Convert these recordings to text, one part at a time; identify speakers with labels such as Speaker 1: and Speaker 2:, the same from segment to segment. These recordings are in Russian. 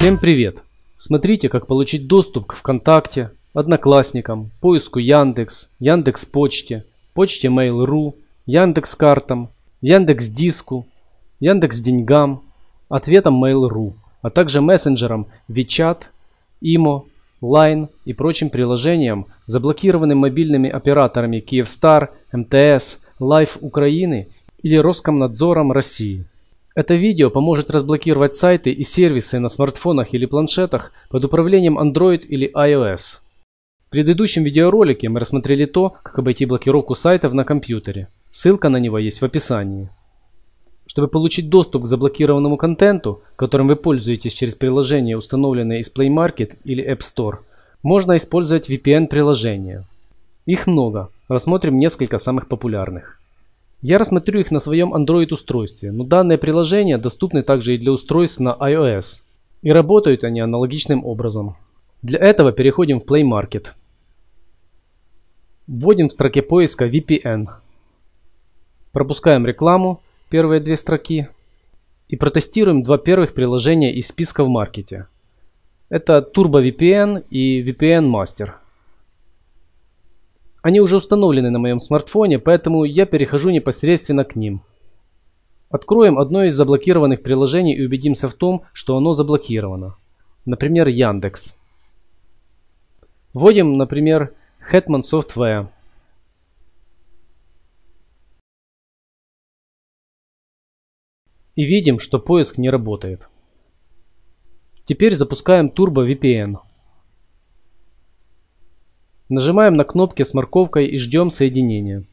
Speaker 1: Всем привет! Смотрите, как получить доступ к ВКонтакте, Одноклассникам, поиску Яндекс, Яндекс Почте, почте Mail.ru, Яндекс Картам, Яндекс Диску, Яндекс Деньгам, ответам Mail.ru, а также мессенджерам WeChat, Imo, Line и прочим приложениям, заблокированным мобильными операторами Kyivstar, МТС, Life Украины или Роскомнадзором России. Это видео поможет разблокировать сайты и сервисы на смартфонах или планшетах под управлением Android или iOS. В предыдущем видеоролике мы рассмотрели то, как обойти блокировку сайтов на компьютере. Ссылка на него есть в описании. Чтобы получить доступ к заблокированному контенту, которым вы пользуетесь через приложение, установленное из Play Market или App Store, можно использовать VPN-приложения. Их много, рассмотрим несколько самых популярных. Я рассмотрю их на своем Android-устройстве, но данные приложения доступны также и для устройств на iOS. И работают они аналогичным образом. Для этого переходим в Play Market. Вводим в строке поиска VPN. Пропускаем рекламу, первые две строки. И протестируем два первых приложения из списка в маркете. Это Turbo VPN и VPN Master. Они уже установлены на моем смартфоне, поэтому я перехожу непосредственно к ним. Откроем одно из заблокированных приложений и убедимся в том, что оно заблокировано. Например, Яндекс. Вводим, например, Hetman Software. И видим, что поиск не работает. Теперь запускаем Turbo VPN. Нажимаем на кнопки с морковкой и ждем соединения.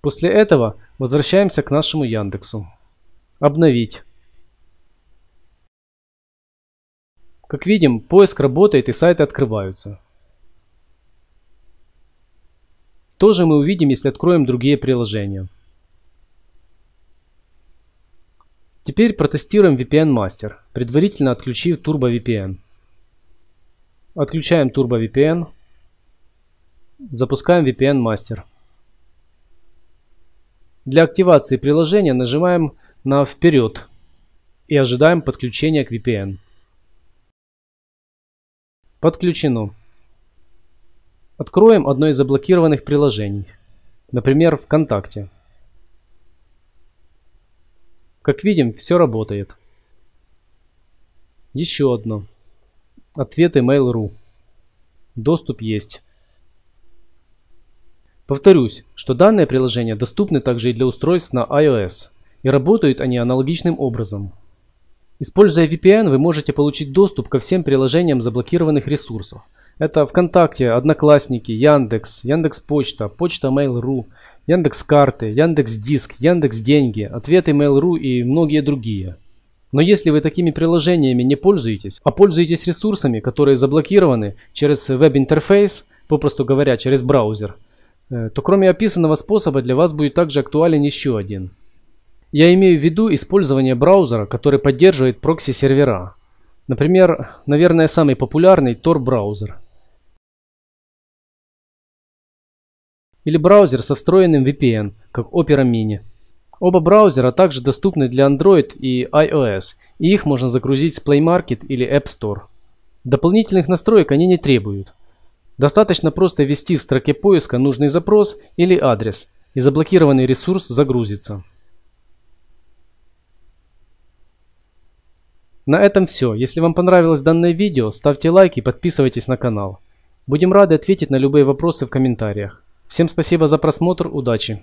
Speaker 1: После этого возвращаемся к нашему Яндексу. Обновить. Как видим, поиск работает и сайты открываются. Тоже мы увидим, если откроем другие приложения. Теперь протестируем VPN Master, предварительно отключив Turbo VPN. Отключаем Turbo VPN. Запускаем VPN Master. Для активации приложения нажимаем на «Вперед» и ожидаем подключения к VPN. Подключено. Откроем одно из заблокированных приложений, например, ВКонтакте. Как видим, все работает. Еще одно. Ответы Mail.ru. Доступ есть. Повторюсь, что данные приложения доступны также и для устройств на iOS и работают они аналогичным образом. Используя VPN, вы можете получить доступ ко всем приложениям заблокированных ресурсов. Это ВКонтакте, Одноклассники, Яндекс, Яндекс Почта, Почта Mail.ru, Яндекс Карты, Яндекс Диск, Яндекс Деньги, Ответы Mail.ru и многие другие. Но если вы такими приложениями не пользуетесь, а пользуетесь ресурсами, которые заблокированы через веб-интерфейс, попросту говоря, через браузер, э, то кроме описанного способа для вас будет также актуален еще один – я имею в виду использование браузера, который поддерживает прокси-сервера. Например, наверное, самый популярный Tor браузер. Или браузер со встроенным VPN, как Opera Mini. Оба браузера также доступны для Android и iOS, и их можно загрузить с Play Market или App Store. Дополнительных настроек они не требуют. Достаточно просто ввести в строке поиска нужный запрос или адрес, и заблокированный ресурс загрузится. На этом все. Если вам понравилось данное видео, ставьте лайк и подписывайтесь на канал. Будем рады ответить на любые вопросы в комментариях. Всем спасибо за просмотр, удачи!